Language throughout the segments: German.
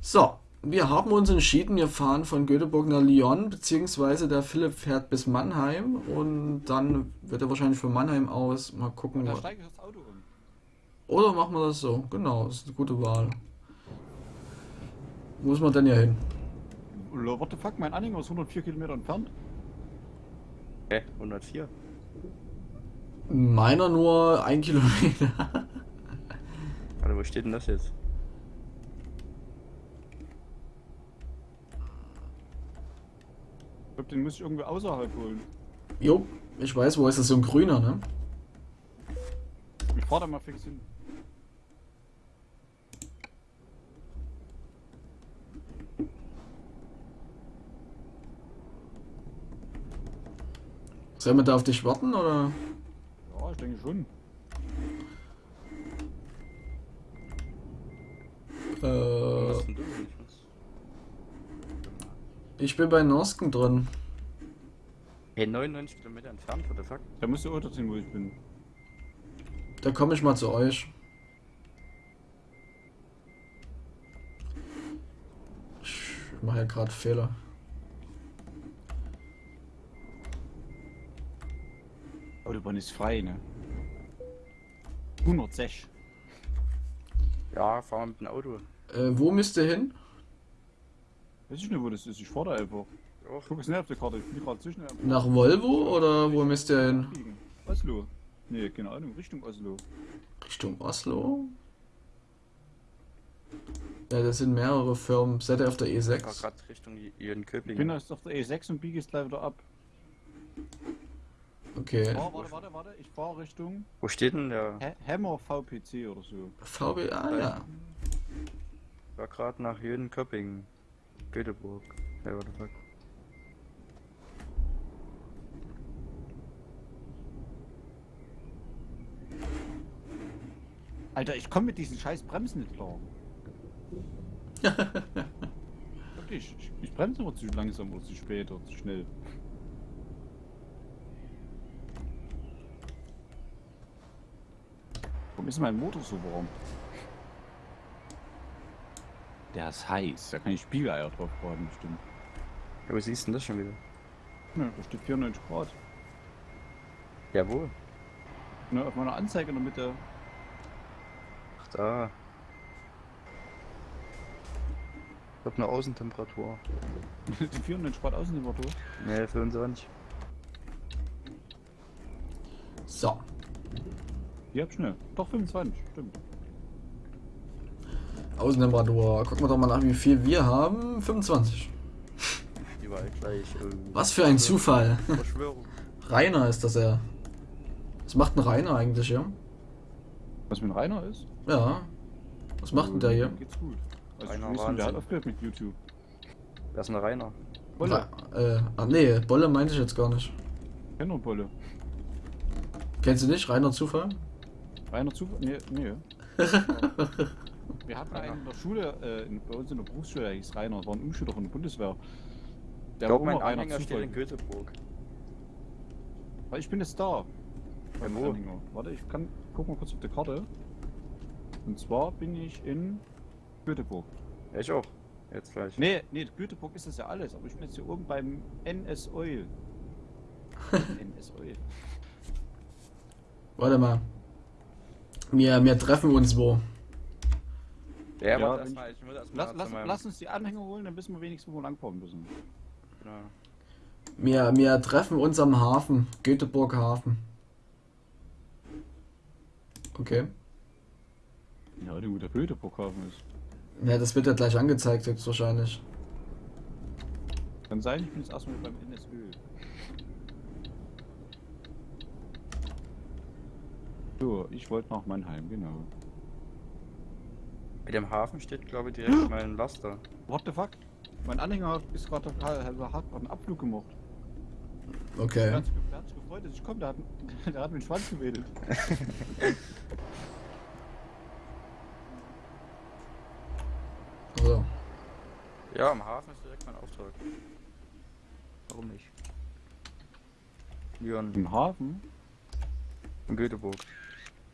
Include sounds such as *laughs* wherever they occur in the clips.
So, wir haben uns entschieden, wir fahren von Göteborg nach Lyon, beziehungsweise der Philipp fährt bis Mannheim und dann wird er wahrscheinlich von Mannheim aus mal gucken. Da wo- steige ich das Auto um. Oder machen wir das so? Genau, das ist eine gute Wahl. Wo ist man denn hier hin? What the fuck, mein Anhänger ist 104 Kilometer entfernt. Hä? 104? Meiner nur ein Kilometer. Warte, wo steht denn das jetzt? Glaube, den muss ich irgendwo außerhalb holen. Jo, ich weiß, wo ist das so ein grüner, ne? Ich fahr da mal fix hin. Sollen wir da auf dich warten oder? Ja, ich denke schon. Was Äh, ist denn du? Ich bin bei Norsken drin. Hey, 99 Kilometer entfernt, what the fuck? Da musst du Auto ziehen, wo ich bin. Da komme ich mal zu euch. Ich mache ja gerade Fehler. Autobahn ist frei, ne? 106. Ja, fahr mal mit dem Auto. Äh, wo müsst ihr hin? Weiß ich nicht, wo das ist. Ich fahr da einfach. Ich guck jetzt nicht auf der Karte. Ich bin gerade zwischen. Nach Volvo oder wo müsst ihr hin? Oslo. Nee, keine Ahnung, Richtung Oslo. Richtung Oslo? Ja, das sind mehrere Firmen. Seid ihr auf der ich fahr E6? grad Richtung Ich bin jetzt auf der E6 und biege jetzt gleich wieder ab. Okay. Oh, warte, warte, warte. Ich fahre Richtung Wo steht denn der? Ha Hammer VPC oder so. VW, ah ja. Ich war gerade nach Jönköping. Göteborg. Hey, what the fuck? Alter, ich komme mit diesen scheiß Bremsen nicht klar. *laughs* Wirklich, ich, ich bremse immer zu langsam oder zu spät oder zu schnell. Warum ist mein Motor so warm? Der ist heiß, da kann ich Spiegeleier drauf braten, bestimmt. Ja, wo siehst du denn das schon wieder? Ja, da steht 94 Grad. Jawohl. Ne, auf meiner Anzeige in der Mitte. Ach da. Ich hab eine Außentemperatur. *laughs* Die 94 Grad Außentemperatur. Ne, 25. So. Die hab schnell. Doch 25, stimmt. Außentemperatur. Gucken wir doch mal nach, wie viel wir haben. 25. Überall gleich. äh, Was für ein Zufall. Verschwörung. Rainer ist das ja. Was macht ein Rainer eigentlich hier? Was mit Rainer ist? Ja. Was macht denn der hier? Geht's gut. Also Rainer ich der hat aufgehört mit YouTube. Wer ist denn Rainer? Bolle. Ra- Äh, ach nee, Bolle meinte ich jetzt gar nicht. Kenner Bolle. Kennst du nicht? Rainer Zufall? Rainer Zufall? Nee, nee. *laughs* Wir hatten einen in der Schule, äh, in, bei uns in der Berufsschule, der hieß Rainer, war ein Umschüler von der Bundeswehr. Ich Der glaube, war mein Anhänger steht in Göteborg. Weil ich bin jetzt da. Beim wo? Anhänger. Warte, ich kann, guck mal kurz auf die Karte. Und zwar bin ich in Göteborg. Ja, ich auch. Jetzt gleich. Nee, nee, Göteborg ist das ja alles, aber ich bin jetzt hier oben beim NS Oil. *laughs* NS Oil. Warte mal. Wir, wir treffen uns wo? Ja, Ja, erstmal, ich muss erstmal Lass, lass, meinem- lass uns die Anhänger holen, dann wissen wir wenigstens, wo wir langfahren müssen. Genau. Wir, wir treffen uns am Hafen. Göteborg Hafen. Okay. Ja, du, wo der Göteborg-Hafen ist. Ja, das wird ja gleich angezeigt jetzt wahrscheinlich. Kann sein, ich bin jetzt erstmal beim NSÖ. So, ich wollte nach Mannheim, genau. Bei dem Hafen steht, glaube ich, direkt mein Laster. What the fuck? Mein Anhänger ist gerade total, hat einen Abflug gemacht. Der Okay. hat sich, der hat sich gefreut, dass ich komme, der hat, *laughs* der hat mit dem Schwanz gewedelt. *laughs* So. Ja, am Hafen ist direkt mein Auftrag. Warum nicht? Lyon, Im Hafen? in Göteborg.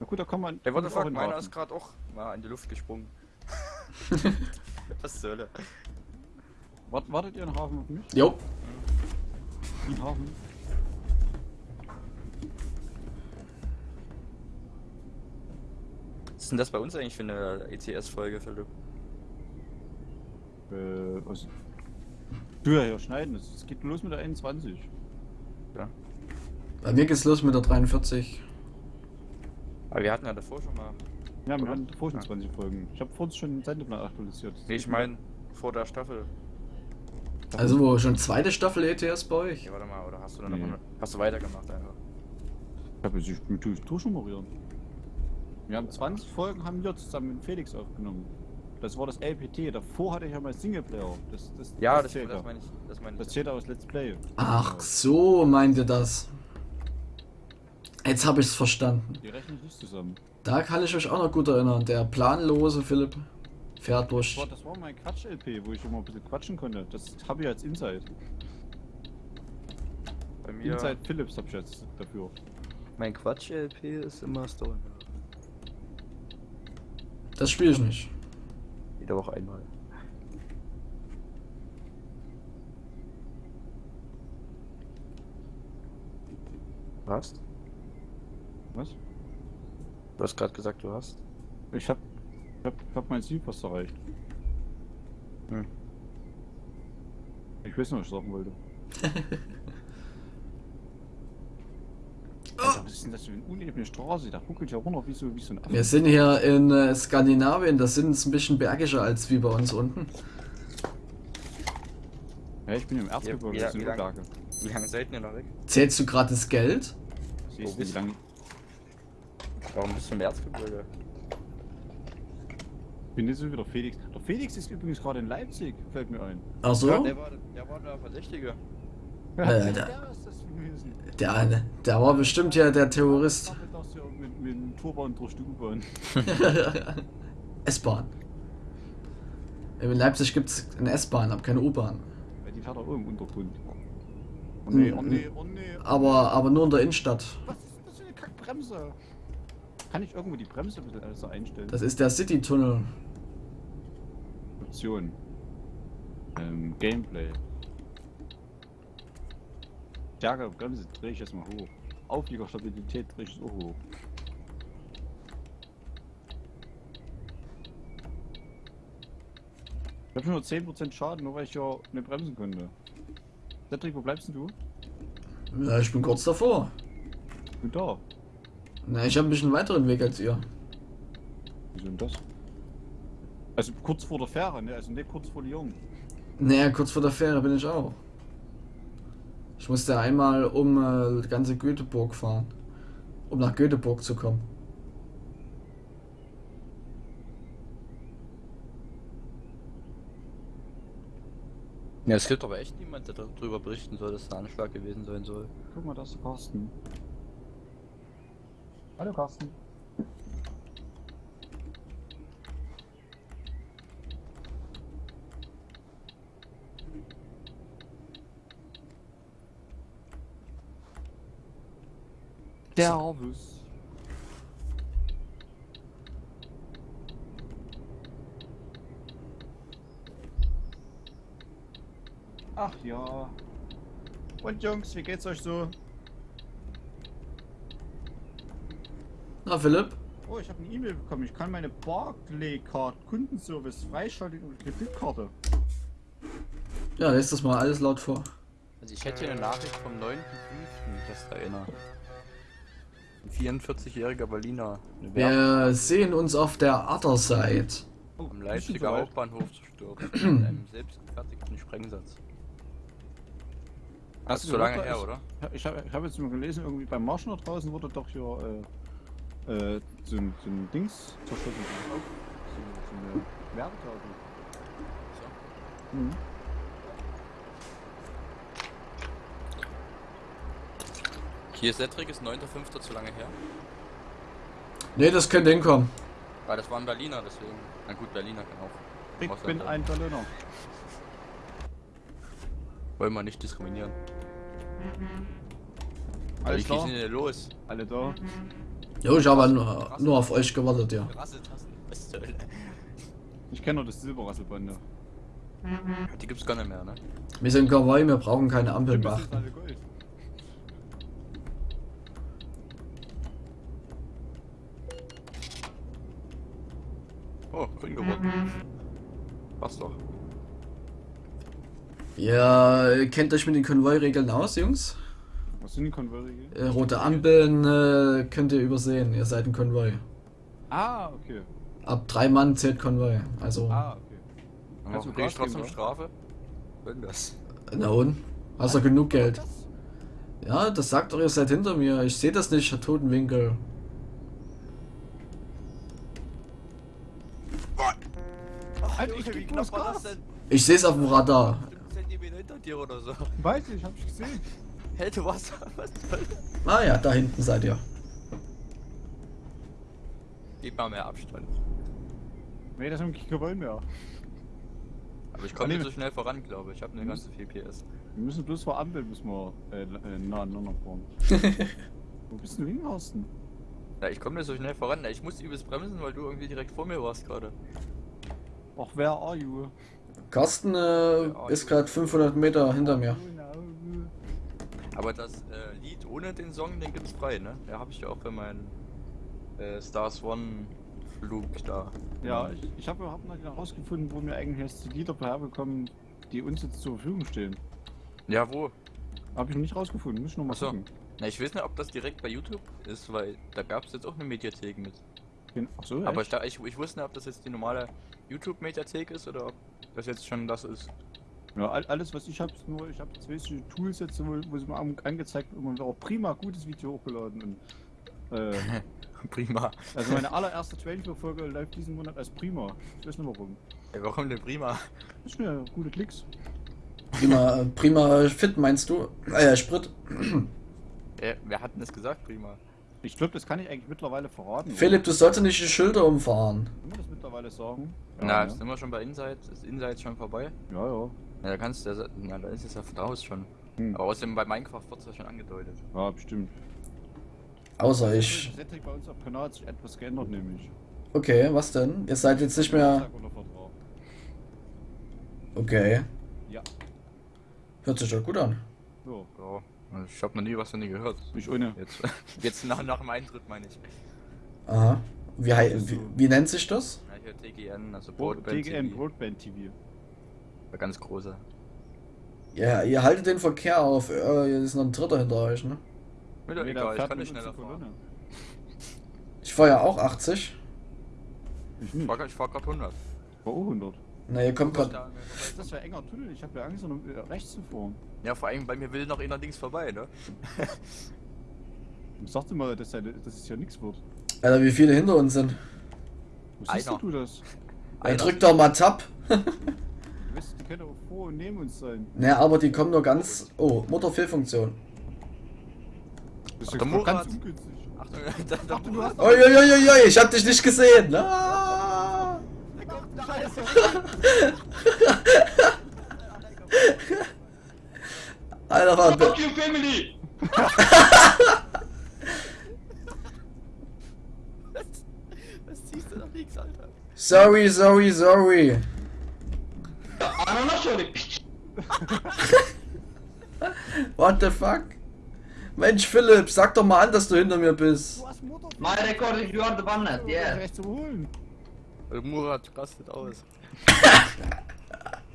Na gut, da kann man. Ey, what the fuck, in den meiner ist gerade auch mal in die Luft gesprungen. Was zur Hölle? Wart, wartet ihr in Hafen auf mich? Jo. In Hafen? Was ist denn das bei uns eigentlich für eine ECS-Folge, Philipp? Äh, was? Du ja hier schneiden, es es geht los mit der 21. Ja. Bei mir geht's los mit der 43. Aber wir hatten ja davor schon mal. Ja, wir davor schon 20 Folgen. Ich habe vorhin schon den Sendeplan aktualisiert. Nee, ich meine vor der Staffel. Also wo schon zweite Staffel ETS bei euch? Ja, warte mal, oder hast du dann Nee. noch hast du weitergemacht einfach? Ich habe jetzt mit durch durchnummerieren. Wir haben 20 Folgen haben wir zusammen mit Felix aufgenommen. Das war das LPT. Davor hatte ich ja mal Singleplayer. Das, das, Ja, das, zählt das ja. meine ich. Das meine Das ich. zählt aus Let's Play. Ach so, meint ihr das? Jetzt habe ich's verstanden. Die rechnen nicht zusammen. Da kann ich euch auch noch gut erinnern. Der planlose Philipp fährt Das durch. war, das war mein Quatsch-LP, wo ich immer ein bisschen quatschen konnte. Das habe ich als Insight. Bei mir. Inside Philips hab ich jetzt dafür. Mein Quatsch-LP ist immer Stolen. Das spiele ich nicht. Jede Woche einmal. Was? Was? Du hast gerade gesagt, du hast. Ich hab, ich hab, ich hab mein Ziel fast erreicht. Hm. Ich weiß nicht, was ich sagen wollte. *laughs* Alter, was ist denn das für eine unebene Straße? Da ruckelt ja runter wie so, wie so ein Affe. Wir sind hier in äh, Skandinavien. Das sind ein bisschen bergischer als wie bei uns unten. Ja, ich bin im Erzgebirge, Ja, das sind lang- Berge. Wie lange seid ihr noch weg? Zählst du gerade das Geld? Siehst du, wie lang... Warum bist du im Erzgebirge? Ich bin jetzt so wie der Felix. Der Felix ist übrigens gerade in Leipzig, fällt mir ein. Ach so? Ja, der war, der war der Verdächtige. Ja, der der- ist das gewesen. Der, der war bestimmt ja der Terrorist. Ich dachte, das ja mit, mit dem Turban durch die U-Bahn. *laughs* S-Bahn. In Leipzig gibt es eine S-Bahn, aber keine U-Bahn. Weil die fährt auch im Untergrund. Oh nee, oh nee, oh nee. Aber, aber nur in der Innenstadt. Was ist das für eine Kackbremse? Kann ich irgendwo die Bremse ein bisschen besser einstellen? Das ist der City-Tunnel. Option. Ähm, Gameplay. Stärke Bremse drehe ich jetzt mal hoch. Aufliegerstabilität drehe ich so hoch. Ich habe nur 10% Schaden, nur weil ich ja nicht bremsen konnte. Cedric, wo bleibst du? Ja, ich bin kurz davor. Ich bin da. Na, ich habe ein bisschen weiteren Weg als ihr. Wieso denn das? Also kurz vor der Fähre, ne? Also nicht kurz vor Lyon. Naja, kurz vor der Fähre bin ich auch. Ich musste einmal um äh, die ganze Göteborg fahren. Um nach Göteborg zu kommen. Ja, es gibt aber echt niemand, der darüber berichten soll, dass es ein Anschlag gewesen sein soll. Guck mal, da ist der Carsten. Hallo Carsten. Servus. Ach ja. Und Jungs, wie geht's euch so? Na, Philipp? Oh, ich habe eine E-Mail bekommen. Ich kann meine Barclaycard Kundenservice freischalten über Kreditkarte. Ja, lest das mal alles laut vor. Also ich hätte hier eine Nachricht vom 9.5. das da erinnert. Ein 44-jähriger Berliner. Wir sehen uns auf der Other Side. Oh, am Leipziger Hauptbahnhof zerstört. *clears throat* mit einem selbstgefertigten Sprengsatz. Das ist so lange her, oder? Ich habe ich hab jetzt mal gelesen, irgendwie beim Marschen da draußen wurde doch hier äh, äh, so, ein, so ein Dings zerschossen. So, so eine Werbetafel. Mhm. Hier Cedric ist 9.5. zu lange her. Ne, das könnte hinkommen. Weil das war ein Berliner, deswegen. Na gut, Berliner kann auch. Ich bin ein Berliner. Wollen wir nicht diskriminieren. Alles Wie klar? geht denn hier los? Alle da? Jo, ich habe nur, nur auf euch gewartet, ja. *laughs* Ich kenne nur das Silberrasselbande. Die gibt's gar nicht mehr, ne? Wir sind Kawaii, wir brauchen keine ist beachten. Oh, grün geworden. Passt doch. Ihr kennt euch mit den Konvoi-Regeln aus, Jungs? Sind Konverse hier? Äh, rote Ampeln äh, könnt ihr übersehen, ihr seid ein Konvoi. Ah, okay. Ab drei Mann zählt Konvoi. Also, Ah, okay. Kannst du Gas geben, trotzdem oder? Strafe? Irgendwas. na und? Hast du genug Geld? Ja, das sagt doch, ihr seid hinter mir. Ich sehe das nicht, Herr Totenwinkel. Alter, ich Gas. Ich sehe es auf dem Radar. Zentimeter hinter dir oder so. Weiß ich, hab ich gesehen. Hey, du was? Was soll das? Ah ja, da hinten seid ihr. Gib mal mehr Abstand. Nee, das haben wir wollen mehr. Aber ich komme nicht so schnell voran, glaube ich. Ich habe eine Mhm. ganze 4 PS. Wir müssen bloß vor Ampel müssen wir äh, äh, nah aneinander fahren. *laughs* Wo bist du hin, Horsten? Ja, ich komme nicht so schnell voran. Ich musste übelst bremsen, weil du irgendwie direkt vor mir warst gerade. Ach, wer are you? Carsten äh, ist gerade 500 Meter hinter mir. Aber das äh, Lied ohne den Song, den gibt's frei, ne? Ja, habe ich ja auch für meinen äh, Stars One Flug da. Ja, ich, ich habe hab noch herausgefunden, wo wir eigentlich jetzt die Lieder herbekommen, die uns jetzt zur Verfügung stehen. Ja, wo? Habe ich noch nicht rausgefunden, muss ich noch mal Ach so. gucken. Na, ich weiß nicht, ob das direkt bei YouTube ist, weil da gab's jetzt auch eine Mediathek mit. Ach so, Aber ich, ich, ich wusste nicht, ob das jetzt die normale YouTube-Mediathek ist oder ob das jetzt schon das ist. Ja, all- alles was ich habe, ist nur, ich habe zwei Tools jetzt, wo, wo es mir an- angezeigt wird, und auch prima gutes Video hochgeladen. Und, *laughs* äh, Prima. also meine allererste Training-Folge läuft diesen Monat als prima. Ich weiß nicht warum. Ey, warum denn prima? Das sind ja gute Klicks. Prima, äh, prima fit meinst du? Äh, Sprit. *clears throat* Äh, wer hat denn das gesagt, prima? Ich glaube, das kann ich eigentlich mittlerweile verraten. oder? Philipp, du solltest nicht die Schilder umfahren. Kann man das mittlerweile sagen? Na, ja, jetzt sind wir schon bei Inside. Ist Inside schon vorbei? ja, ja. Ja, da kannst du ja, na, da ist es ja raus schon. Hm. Aber außerdem bei Minecraft wird es ja schon angedeutet. Ja, bestimmt. Außer ich. Setting bei uns auf Kanal hat sich etwas geändert, nämlich. Okay, was denn? Ihr seid jetzt nicht mehr. Okay. Ja. Hört sich doch gut an. So, Ja, ich habe noch nie was von dir gehört. ich ohne. Jetzt, *laughs* jetzt nach, nach dem Eintritt meine ich. Aha. Wie, wie, wie nennt sich das? Ja, hier TGN, also Broad, Broadband TGN TV. Broadband TV. Der ganz große. Ja, ihr haltet den Verkehr auf. Äh, hier ist noch ein dritter hinter euch, ne? Mir doch egal, ich kann nicht schneller fahren. Kolonne. Ich fahr ja auch 80. Ich Ich nicht. fahr, ich fahr grad 100. War auch 100. Na, ihr kommt grad. Da- Das wäre enger Tunnel, ich habe ja Angst, um äh, rechts zu fahren. Ja, vor allem bei mir will noch einer links vorbei, ne? Ich sagte mal, dass, ja- dass es ja nichts wird. Alter, wie viele hinter uns sind. Wo siehst du das? Er Einer. drückt doch mal Tab. *laughs* Können auch vor und neben uns sein. Ne, aber die kommen nur ganz. Oh, Motorfehlfunktion. Das ist ja ganz ungünstig. Achtung, *laughs* da, da, du hast- Uiuiuiui, ich hab dich nicht gesehen. Ah. *laughs* Scheiße! Alter, war. Fuck you, family! *laughs* Was ziehst du nach links, Alter? Sorry, sorry, sorry. Ananas *laughs* şöyle. What the fuck? Mensch, Philipp, sag doch mal an, dass du hinter mir bist. My record is you are the one net, yeah. Murat rastet aus.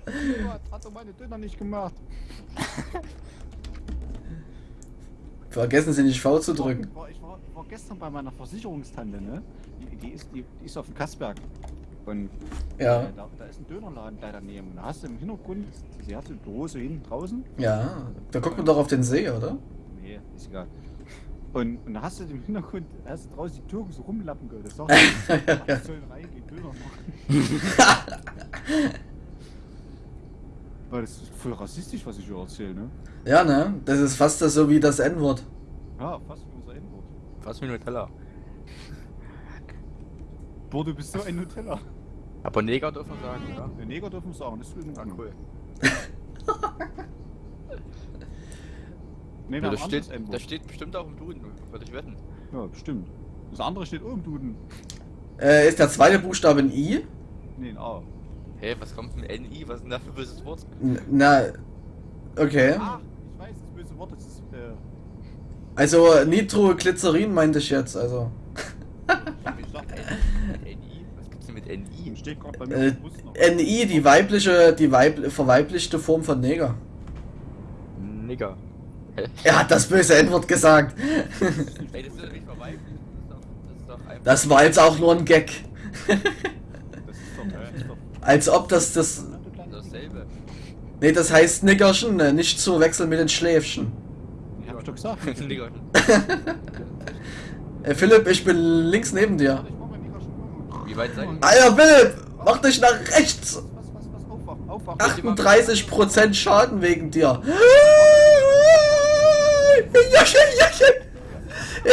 Murat hat doch meine Döner nicht gemacht. *laughs* Vergessen Sie nicht V zu drücken. War, ich war, war gestern bei meiner Versicherungstante, ne? Die, die, ist, die, die ist auf dem Kassberg. Und Ja. äh, da, da ist ein Dönerladen gleich daneben. Und da hast du im Hintergrund, sie hat so ein Büro so hinten draußen. Ja, da guckt man doch auf den See, oder? Nee, ist egal. Und, und da hast du im Hintergrund, da hast du draußen die Türken so rumlappen gehört. Das sagt, ich *laughs* soll reingehen, Döner machen. *laughs* Weil das ist voll rassistisch, was ich hier erzähle, ne? Ja, ne? Das ist fast das so wie das N-Wort. Ja, fast wie unser Endwort. Fass mir Nutella. Boah, du bist so ein Nutella. Aber Neger dürfen wir sagen, oder? Der Neger dürfen sagen, das ist in Ah, cool. *laughs* Nee, wir Ja, das, ein steht, das steht bestimmt auch im Duden, würde ich wetten. Ja, bestimmt. Das andere steht oben Duden. Äh, ist der zweite Buchstabe ein I? Nee, ein A. Hä, was kommt mit NI? Was ist denn da für ein böses Wort? N- Na, okay. Ach, ich weiß, das böse Wort das ist. Äh, Also Nitroglycerin meinte ich jetzt, also. ich dachte, NI? Was gibt's denn mit NI? steht gerade bei mir Äh, im Bus noch. NI, die weibliche, die weib verweiblichte Form von Neger. Nigger. *laughs* Er hat das böse N-Wort gesagt. Ey, das ist doch nicht vorbei. Das ist doch, das ist. Das war jetzt auch nur ein Gag. Das ist doch, das ist doch. Als ob das das. dasselbe. Nee, das heißt Nickerchen, ne, nicht zu wechseln mit den Schläfchen. Ich hab ich doch gesagt. *laughs* Nigger. *laughs* Äh, Philipp, ich bin links neben dir. Ich mach mal nicht rasch. Wie weit seid ihr? Alter, Philipp, mach dich nach rechts. Was, was, was, aufwachen, aufwachen. 38% Schaden wegen dir. Jochen, Jochen.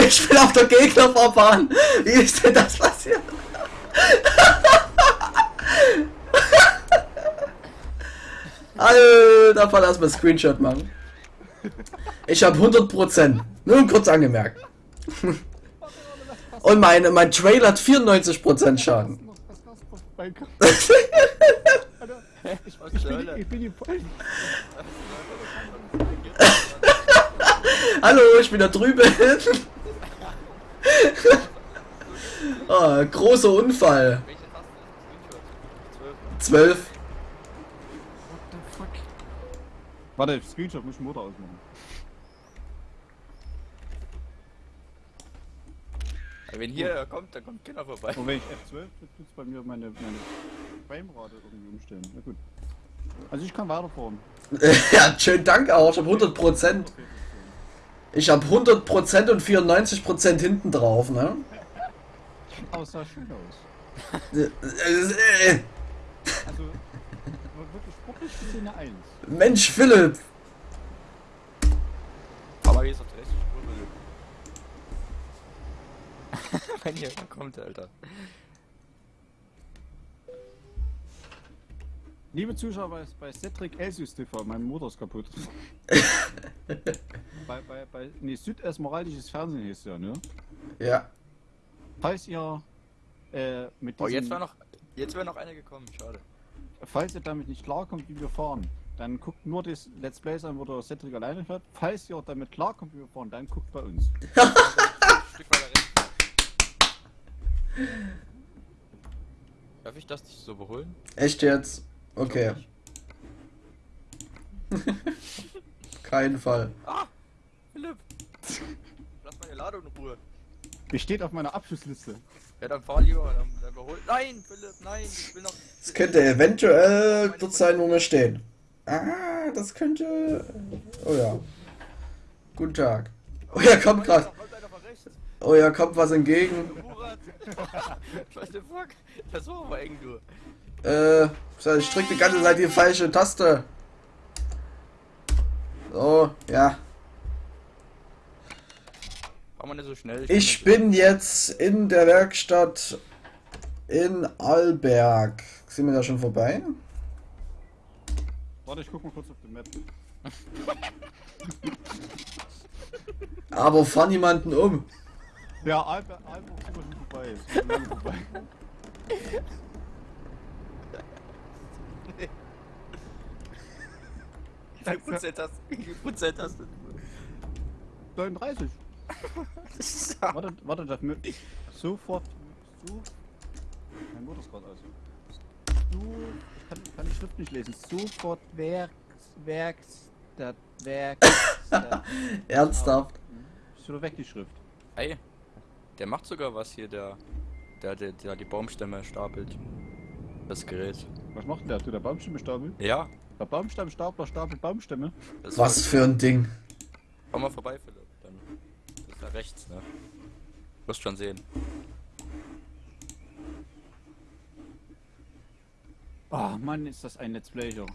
Ich bin auf der Gegnerfahrbahn. Wie ist denn das passiert? Alter, lass mal Screenshot machen. Ich habe 100%. Nur kurz angemerkt. Und mein, mein Trailer hat 94% Schaden. *laughs* Ich, bin, ich bin die. Hallo, ich bin da drüben. *laughs* ah, großer Unfall. Welche Taste? Screenshot. 12. What the fuck? Warte, Screenshot muss ich Motor ausmachen. Wenn hier kommt, dann kommt Kinder vorbei. Und wenn ich F12 drücke, tut's bei mir meine, meine Framerate irgendwie umstellen. Na gut. Also ich kann weiterfahren. *laughs* ja, schönen Dank auch. Ich habe 100%. Ich habe 100% und 94% hinten drauf, ne? Aber es sah schön aus. Äh, äh, Also, wirklich sportlich gesehen eine 1. Mensch, Philipp. *laughs* Wenn hier kommt, Alter. Liebe Zuschauer bei, bei Cedric Elsius TV, mein Motor ist kaputt. *laughs* bei, bei, bei, nee, Südesmeraldisches Fernsehen hieß ja, ne? Ja. Falls ihr, äh, mit Oh, jetzt diesem- war noch, jetzt wäre noch eine gekommen, schade. falls ihr damit nicht klarkommt, wie wir fahren, dann guckt nur das Let's Plays an, wo der Cedric alleine fährt. Falls ihr damit klarkommt, wie wir fahren, dann guckt bei uns. *laughs* Ein Stück weiter rechts. Darf ich das nicht so überholen? Echt jetzt? Okay. *laughs* Kein Fall. Ah! Philipp! Lass meine Ladung in Ruhe. Die steht auf meiner Abschlussliste. Ja, dann fahr lieber, dann, dann überhol. Nein, Philipp, nein, ich will noch. Das könnte eventuell dort sein, wo wir stehen. Ah, das könnte. Oh ja. Guten Tag. Oh ja, kommt gerade. Kommt einer von rechts. Oh ja, kommt was entgegen. What the fuck? Das war aber eng, du. Äh, so, ich drück die ganze Zeit die falsche Taste. So, ja. Mal nicht so schnell. Ich bin jetzt in der Werkstatt in Alberg. Sind wir da schon vorbei? Warte, ich guck mal kurz auf den Map. Aber fahr niemanden um. Ja, Albert, Albert ist schon vorbei. Schon vorbei. Wie viel Prozent hast Wie viel Prozent hast du? 39. Warte, warte, das mit. Sofort. So. Mein Motor ist gerade aus. So. Ich kann, kann die Schrift nicht lesen. Sofort Werks. Werkstatt. Werkstatt. *laughs* Ernsthaft. Ist wieder weg die Schrift. Ey, der macht sogar was hier, der. Der, der, der die Baumstämme stapelt. Das Gerät. Was macht denn der? Tut der Baumstämme stapeln? Ja, Der Baumstammstapler stapelt Baumstämme. das Was für ein Ding. Komm mal vorbei, Philipp. Dann. Das ist da rechts, ne? Wirst schon sehen. Oh Mann, ist das ein Let's Player.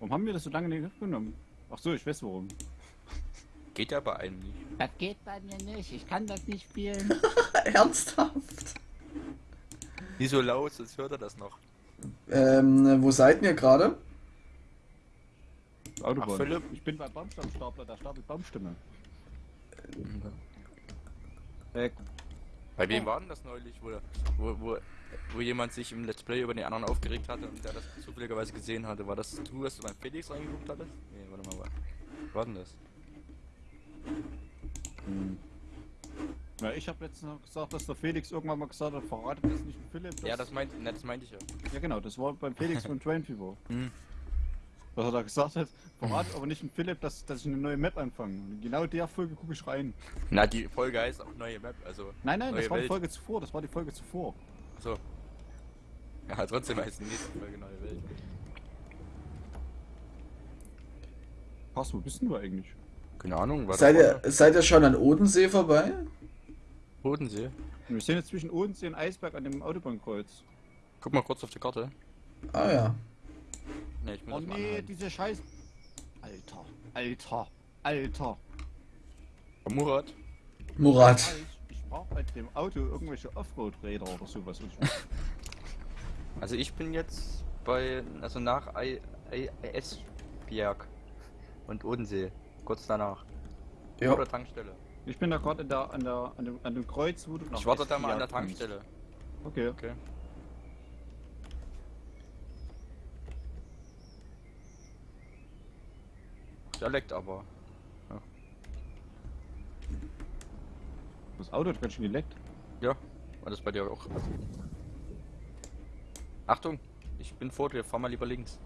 Warum haben wir das so lange nicht aufgenommen? Ach so, ich weiß warum. Geht ja bei einem nicht. Das geht bei mir nicht. Ich kann das nicht spielen. *laughs* Ernsthaft. Nicht so laut, sonst hört er das noch. Ähm, wo seid ihr gerade? Autobahn. Ach, Philipp. Ich bin beim Baumstammstapler, der stapelt Baumstämme. Äh, Bei wem war denn das neulich, wo, wo, wo, wo jemand sich im Let's Play über den anderen aufgeregt hatte und der das zufälligerweise gesehen hatte? War das du, dass du beim Felix reingeguckt hattest? Nee, warte mal, was war denn das? Ja, ich habe letztens noch gesagt, dass der Felix irgendwann mal gesagt hat, verratet das nicht dem Philipp. Ja, das meinte ne, das meinte ich ja. Ja genau, das war beim Felix von *laughs* Train Fever. Hm. Was er da gesagt hat, verratet aber nicht dem Philipp, dass, dass ich eine neue Map anfange. Und genau der Folge gucke ich rein. Na, die Folge heißt auch neue Map, also. Nein, nein, das Neue war die Welt. Folge zuvor, das war die Folge zuvor. So. Ja, trotzdem heißt die nächste Folge neue Welt. Pass, wo bist denn du eigentlich? Keine Ahnung, was Seid ihr, seid ihr schon an Odensee vorbei? Bodensee? Wir sind jetzt zwischen Odensee und Eisberg an dem Autobahnkreuz. Guck mal kurz auf die Karte. Ah ja. Ne, ich bin Oh nee, anhalten. diese Scheiß... Alter, Alter, Alter. Murat? Murat. Ich, brauche bei dem Auto irgendwelche Offroad-Räder oder sowas. Und *laughs* Also ich bin jetzt bei, also nach Esbjerg und Odensee, kurz danach. Ja. Oder Tankstelle. Ich bin da gerade an, der, an, der, an, dem, an dem Kreuz, wo du nach Ich warte da mal an der kommst. Tankstelle. Okay. Okay. Der leckt aber. Das Auto hat ganz schön geleckt. Ja, war das bei dir auch? Achtung, ich bin vor dir, fahr mal lieber links.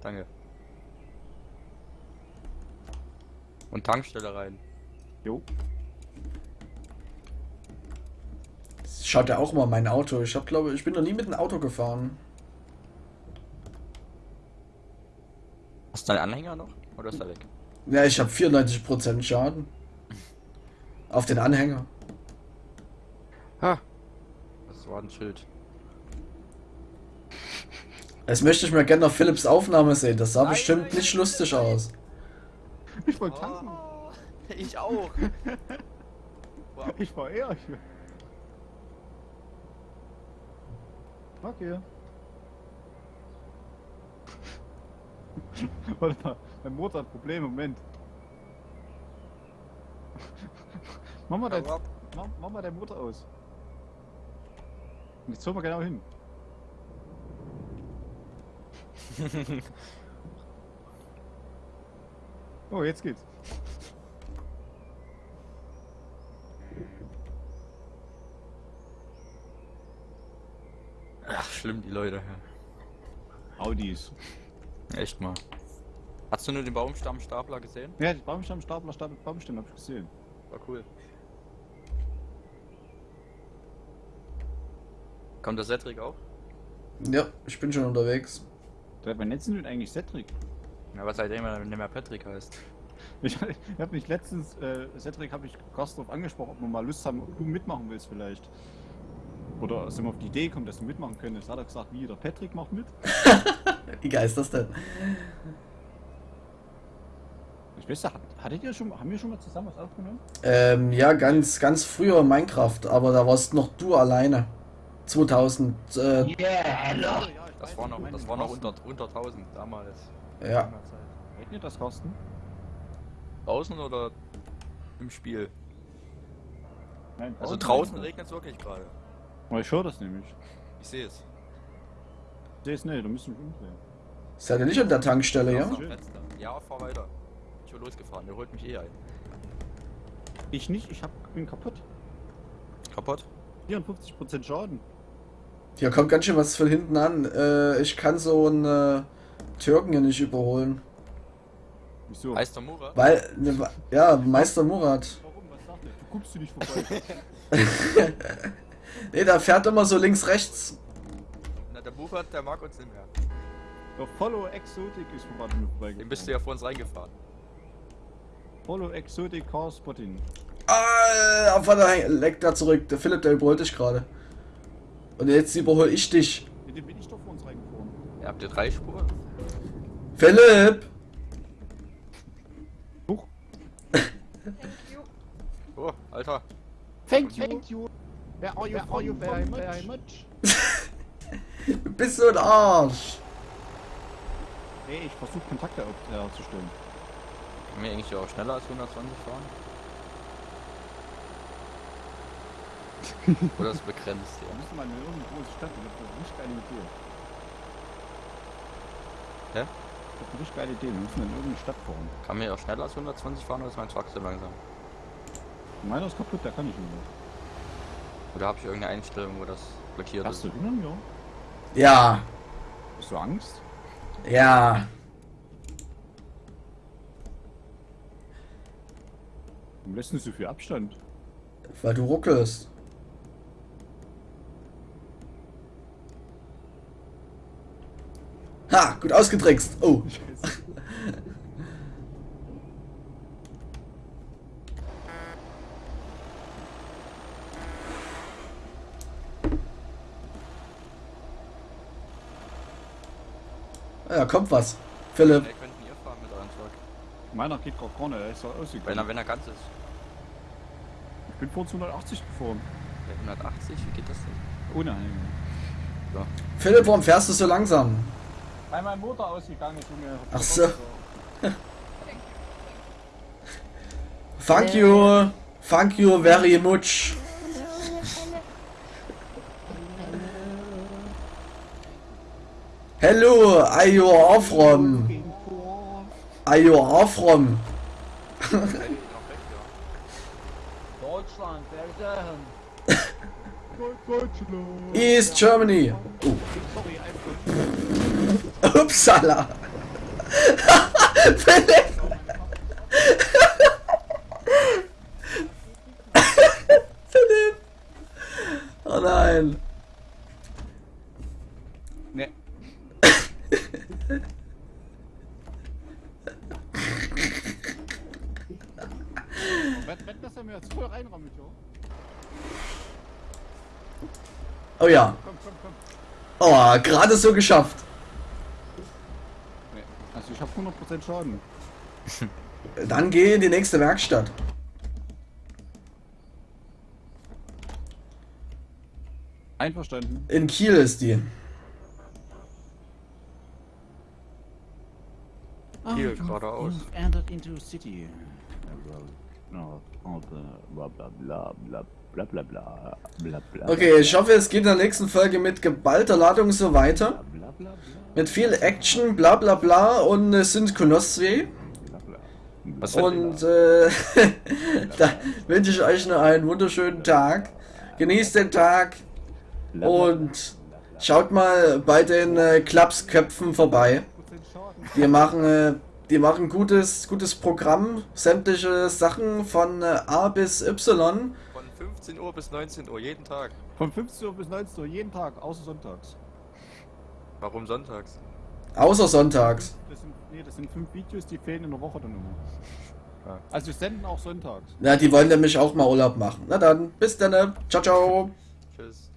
Danke. Und Tankstelle rein. Jo. Schaut ja auch mal mein Auto. Ich hab glaube, ich bin noch nie mit einem Auto gefahren. Hast du deinen Anhänger noch? Oder ist er weg? Ja, ich habe 94% Schaden. Auf den Anhänger. Ha! Das war ein Schild. Jetzt möchte ich mir gerne noch Philips Aufnahme sehen. Das sah Nein, bestimmt nein, nicht nein, lustig nein. aus. Ich wollte tanken. Oh, ich auch. wow. *laughs* Ich war eher. Ich... Okay. *laughs* Warte mal, mein Motor hat Probleme. Moment. *laughs* mach, mal dein, mach, mach mal deinen Motor aus. Und jetzt hol mal genau hin. Oh, jetzt geht's. Ach, schlimm, die Leute. Audis. Echt mal. Hast du nur den Baumstammstapler gesehen? Ja, die Baumstamm, Stapler, Stapel, Baumstamm hab ich gesehen. War cool. Kommt der Cedric auch? Ja, ich bin schon unterwegs. Der mein Netz sind eigentlich Cedric. Ja, was seitdem er nicht mehr Patrick heißt. Ich, ich habe mich letztens, äh, Cedric habe ich Kostorf angesprochen, ob wir mal Lust haben, ob du mitmachen willst vielleicht. Oder sind wir auf die Idee gekommen, dass du mitmachen könntest. Hat er gesagt, wie, der Patrick macht mit? *laughs* Wie geil ist das denn? Ich weiß ja, hat- hattet ihr schon, haben wir schon mal zusammen was aufgenommen? Ähm, ja, ganz, ganz früher Minecraft, aber da warst noch du alleine. 2000, äh, Yeah, ich Das war noch, das war noch unter, unter 1000 damals. Ja. Ihr das, Carsten? Draußen oder im Spiel? Nein, Also draußen regnet es wirklich gerade. Oh, ich höre das nämlich. Ich sehe es. Ich sehe es nicht, da müssen wir umdrehen. Seid ihr nicht an der Tankstelle, ja? Ja, fahr weiter. Ich bin losgefahren, der holt mich eh ein. Ich nicht, ich hab, bin kaputt. Kaputt? 54% Schaden. Hier kommt ganz schön was von hinten an. Äh, ich kann so einen äh, Türken hier nicht überholen. Wieso? Heißt der Murat? Weil, ne, ja, Meister Murat. Warum? Was sagt er? Du guckst du nicht vorbei. *laughs* Nee, der fährt immer so links, rechts. Na, der Murat, der mag uns nicht mehr. Der Follow Exotic ist vorbei vorbeigekommen. Den bist du ja vor uns reingefahren. Follow Exotic Car Spotting. Ah, auf der leckt da zurück. Der Philipp, der überholt dich gerade. Und jetzt überhole ich dich. Mit dem bin ich doch vor uns reingefahren. Ja, habt ihr drei Spuren? Philipp! Huch. Oh, Alter. Thank you. Thank you. Where are you, Where are you very, very much? *laughs* Du bist so ein Arsch. Ey, ich versuche Kontakte auf- herzustellen. Können wir eigentlich auch schneller als 120 fahren? *laughs* Oder ist begrenzt, ja. müssen wir in irgendeine große Stadt, das ist eine richtig geile Idee. Hä? Das ist eine richtig geile Idee, wir müssen in irgendeine Stadt fahren. Kann mir auch schneller als 120 fahren oder ist mein Truck so langsam? Meiner ist kaputt, der kann nicht mehr. Oder habe ich irgendeine Einstellung, wo das blockiert Hast ist? du innen, ja? Ja, Hast du Angst? ja. Warum lässt du nicht so viel Abstand? Weil du ruckelst. Ha, gut ausgetrickst. Oh. Ja, kommt was. Philipp. Wer könnten ihr fahren mit eurem Truck? Meiner geht gar vorne, der ist doch Wenn er, ausgegangen. wenn er ganz ist. Ich bin vor 280 gefahren. Der 180, wie geht das denn? Ohne Anhänger. Philipp, warum fährst du so langsam? Weil mein Motor ausgegangen ist, Junge. Ach so. Thank you. Thank you very much. Hello, are you off from? Are you off from? *laughs* Deutschland, wer ist er? East Germany. Oh. Uppsala. *laughs* Philipp. *laughs* Philipp. Oh nein. Nee. Oh ja. Komm, komm, komm. Oh, gerade so geschafft. 14 Schaden. *laughs* Dann geh in die nächste Werkstatt. Einverstanden. In Kiel ist die. Kiel geradeaus. Okay, ich hoffe, es geht in der nächsten Folge mit geballter Ladung so weiter. Mit viel Action, bla bla bla und es sind Kolossi. Und äh, da wünsche ich euch noch einen wunderschönen Tag. Genießt den Tag und schaut mal bei den äh, vorbei. Wir machen äh, die machen gutes, gutes Programm, sämtliche Sachen von äh, A bis Y. Von 15 Uhr bis 19 Uhr, jeden Tag. Von 15 Uhr bis 19 Uhr jeden Tag, außer sonntags. Warum sonntags? Außer sonntags. Das sind, nee, das sind fünf Videos, die fehlen in der Woche dann immer. Ja. Also wir senden auch sonntags. Na, die wollen nämlich auch mal Urlaub machen. Na dann, bis dann. Ciao, ciao. Tschüss.